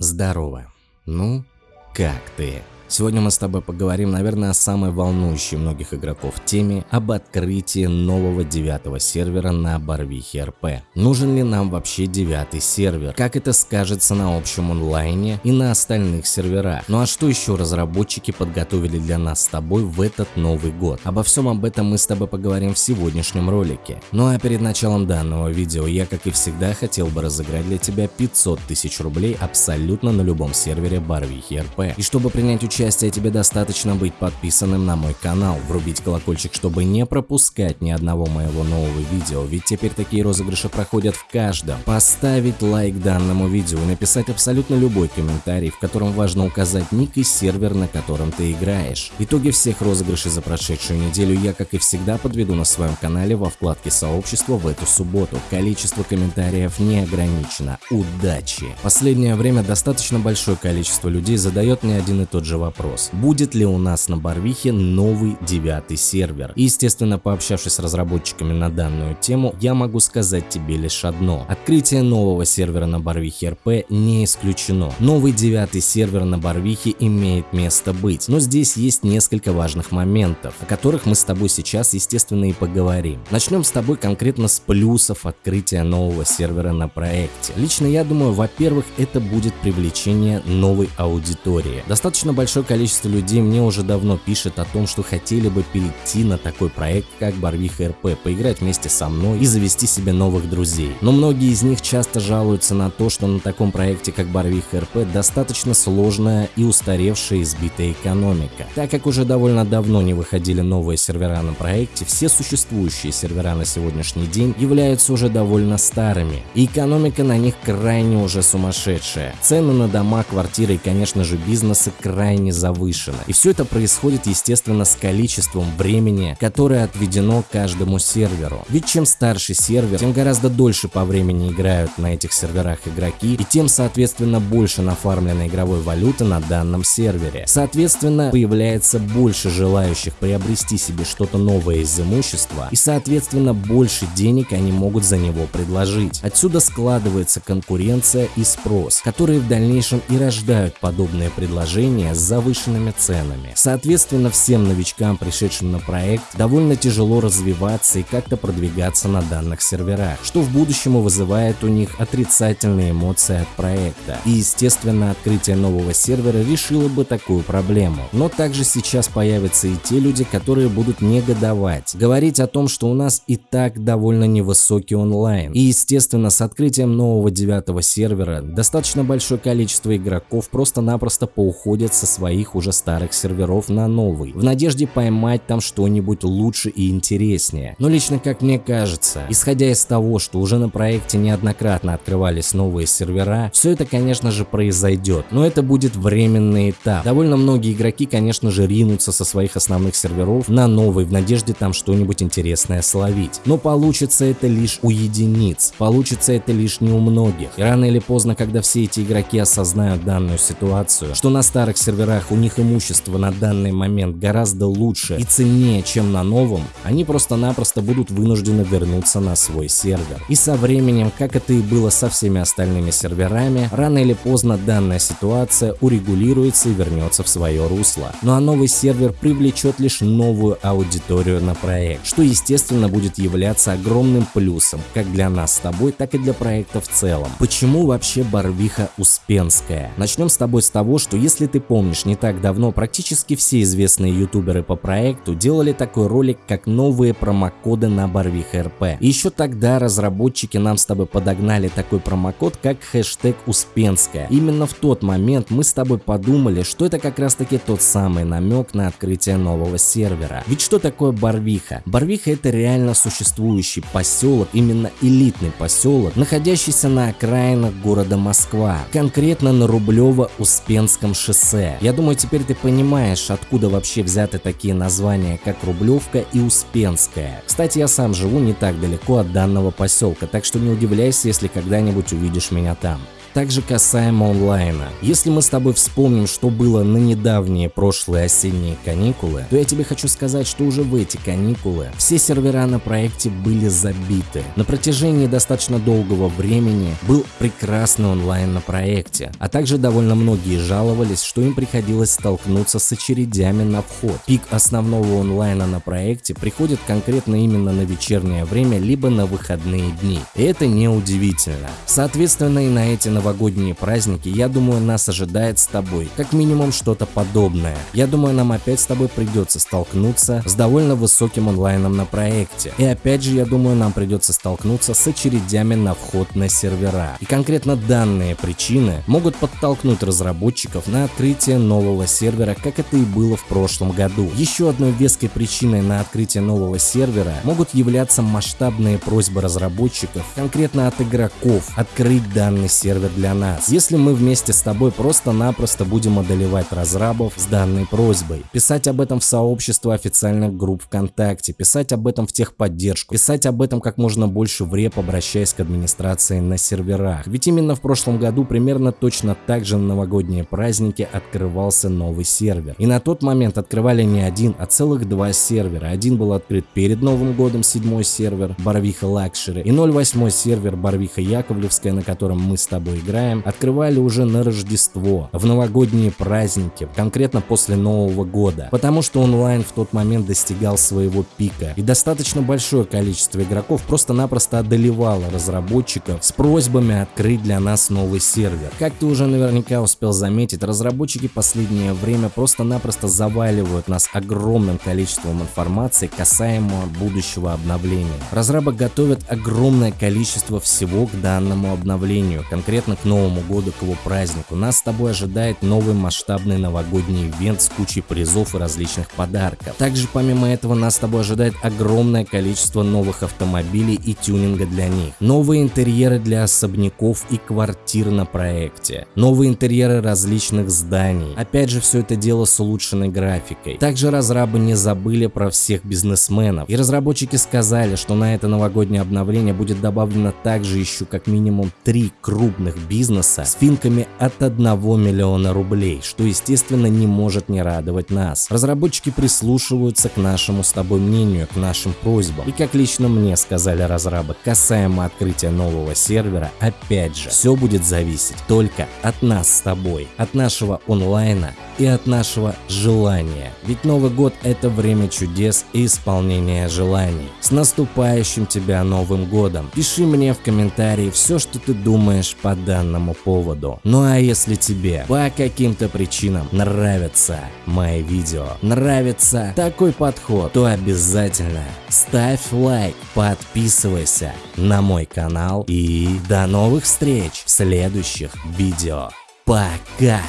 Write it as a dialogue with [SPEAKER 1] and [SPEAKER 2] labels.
[SPEAKER 1] Здорово. Ну, как ты? Сегодня мы с тобой поговорим, наверное, о самой волнующей многих игроков теме об открытии нового девятого сервера на Барвихе РП. Нужен ли нам вообще девятый сервер? Как это скажется на общем онлайне и на остальных серверах? Ну а что еще разработчики подготовили для нас с тобой в этот Новый год? Обо всем об этом мы с тобой поговорим в сегодняшнем ролике. Ну а перед началом данного видео я, как и всегда, хотел бы разыграть для тебя 500 тысяч рублей абсолютно на любом сервере Барвихи РП. И чтобы принять участие участия тебе достаточно быть подписанным на мой канал, врубить колокольчик, чтобы не пропускать ни одного моего нового видео, ведь теперь такие розыгрыши проходят в каждом. Поставить лайк данному видео и написать абсолютно любой комментарий, в котором важно указать ник и сервер, на котором ты играешь. Итоги всех розыгрышей за прошедшую неделю я, как и всегда, подведу на своем канале во вкладке сообщества в эту субботу. Количество комментариев не ограничено. Удачи! Последнее время достаточно большое количество людей задает мне один и тот же вопрос вопрос, будет ли у нас на Барвихе новый девятый сервер. Естественно, пообщавшись с разработчиками на данную тему, я могу сказать тебе лишь одно. Открытие нового сервера на Барвихе РП не исключено. Новый девятый сервер на Барвихе имеет место быть, но здесь есть несколько важных моментов, о которых мы с тобой сейчас, естественно, и поговорим. Начнем с тобой конкретно с плюсов открытия нового сервера на проекте. Лично я думаю, во-первых, это будет привлечение новой аудитории. Достаточно большое количество людей мне уже давно пишет о том, что хотели бы перейти на такой проект, как Барвиха РП, поиграть вместе со мной и завести себе новых друзей. Но многие из них часто жалуются на то, что на таком проекте, как Барвиха РП, достаточно сложная и устаревшая избитая экономика. Так как уже довольно давно не выходили новые сервера на проекте, все существующие сервера на сегодняшний день являются уже довольно старыми, и экономика на них крайне уже сумасшедшая. Цены на дома, квартиры и, конечно же, бизнесы крайне завышена. И все это происходит, естественно, с количеством времени, которое отведено каждому серверу. Ведь чем старше сервер, тем гораздо дольше по времени играют на этих серверах игроки, и тем, соответственно, больше нафармленной игровой валюты на данном сервере. Соответственно, появляется больше желающих приобрести себе что-то новое из имущества, и, соответственно, больше денег они могут за него предложить. Отсюда складывается конкуренция и спрос, которые в дальнейшем и рождают подобные предложения за завышенными ценами. Соответственно, всем новичкам, пришедшим на проект, довольно тяжело развиваться и как-то продвигаться на данных серверах, что в будущем вызывает у них отрицательные эмоции от проекта. И, естественно, открытие нового сервера решило бы такую проблему. Но также сейчас появятся и те люди, которые будут негодовать, говорить о том, что у нас и так довольно невысокий онлайн. И, естественно, с открытием нового девятого сервера достаточно большое количество игроков просто-напросто поуходят со своих уже старых серверов на новый, в надежде поймать там что-нибудь лучше и интереснее. Но лично как мне кажется, исходя из того, что уже на проекте неоднократно открывались новые сервера, все это конечно же произойдет, но это будет временный этап. Довольно многие игроки конечно же ринутся со своих основных серверов на новый в надежде там что-нибудь интересное словить. Но получится это лишь у единиц, получится это лишь не у многих. И рано или поздно, когда все эти игроки осознают данную ситуацию, что на старых серверах руках у них имущество на данный момент гораздо лучше и ценнее, чем на новом, они просто-напросто будут вынуждены вернуться на свой сервер. И со временем, как это и было со всеми остальными серверами, рано или поздно данная ситуация урегулируется и вернется в свое русло. Ну а новый сервер привлечет лишь новую аудиторию на проект, что естественно будет являться огромным плюсом как для нас с тобой, так и для проекта в целом. Почему вообще Барвиха Успенская? Начнем с тобой с того, что если ты помнишь не так давно практически все известные ютуберы по проекту делали такой ролик, как новые промокоды на Барвих РП. Еще тогда разработчики нам с тобой подогнали такой промокод, как хэштег Успенская. Именно в тот момент мы с тобой подумали, что это как раз таки тот самый намек на открытие нового сервера. Ведь что такое Барвиха? Барвиха это реально существующий поселок, именно элитный поселок, находящийся на окраинах города Москва, конкретно на Рублево-Успенском шоссе. Я думаю, теперь ты понимаешь, откуда вообще взяты такие названия, как Рублевка и Успенская. Кстати, я сам живу не так далеко от данного поселка, так что не удивляйся, если когда-нибудь увидишь меня там. Также касаемо онлайна. Если мы с тобой вспомним, что было на недавние прошлые осенние каникулы, то я тебе хочу сказать, что уже в эти каникулы все сервера на проекте были забиты. На протяжении достаточно долгого времени был прекрасный онлайн на проекте, а также довольно многие жаловались, что им приходилось столкнуться с очередями на вход. Пик основного онлайна на проекте приходит конкретно именно на вечернее время, либо на выходные дни. И это не удивительно. Соответственно и на эти новогодние праздники, я думаю, нас ожидает с тобой как минимум что-то подобное. Я думаю, нам опять с тобой придется столкнуться с довольно высоким онлайном на проекте. И опять же, я думаю, нам придется столкнуться с очередями на вход на сервера. И конкретно данные причины могут подтолкнуть разработчиков на открытие нового сервера, как это и было в прошлом году. Еще одной веской причиной на открытие нового сервера могут являться масштабные просьбы разработчиков, конкретно от игроков, открыть данный сервер для нас. Если мы вместе с тобой просто-напросто будем одолевать разрабов с данной просьбой, писать об этом в сообщество официальных групп ВКонтакте, писать об этом в техподдержку, писать об этом как можно больше в реп, обращаясь к администрации на серверах. Ведь именно в прошлом году примерно точно так же на новогодние праздники открывался новый сервер. И на тот момент открывали не один, а целых два сервера. Один был открыт перед Новым годом, седьмой сервер Барвиха Luxury, и 08 сервер Барвиха Яковлевская, на котором мы с тобой играем, открывали уже на Рождество, в новогодние праздники, конкретно после Нового года, потому что онлайн в тот момент достигал своего пика, и достаточно большое количество игроков просто-напросто одолевало разработчиков с просьбами открыть для нас новый сервер. Как ты уже наверняка успел заметить, разработчики последнее время просто-напросто заваливают нас огромным количеством информации касаемо будущего обновления. Разрабы готовят огромное количество всего к данному обновлению, конкретно к Новому году, к его празднику. Нас с тобой ожидает новый масштабный новогодний ивент с кучей призов и различных подарков. Также помимо этого нас с тобой ожидает огромное количество новых автомобилей и тюнинга для них. Новые интерьеры для особняков и квартир на проекте. Новые интерьеры различных зданий. Опять же все это дело с улучшенной графикой. Также разрабы не забыли про всех бизнесменов. И разработчики сказали, что на это новогоднее обновление будет добавлено также еще как минимум три крупных бизнеса с финками от 1 миллиона рублей, что естественно не может не радовать нас. Разработчики прислушиваются к нашему с тобой мнению, к нашим просьбам. И как лично мне сказали разрабы, касаемо открытия нового сервера, опять же, все будет зависеть только от нас с тобой, от нашего онлайна и от нашего желания. Ведь Новый год это время чудес и исполнения желаний. С наступающим тебя Новым годом! Пиши мне в комментарии все, что ты думаешь по данному поводу. Ну а если тебе по каким-то причинам нравятся мои видео, нравится такой подход, то обязательно ставь лайк, подписывайся на мой канал и до новых встреч в следующих видео. Пока!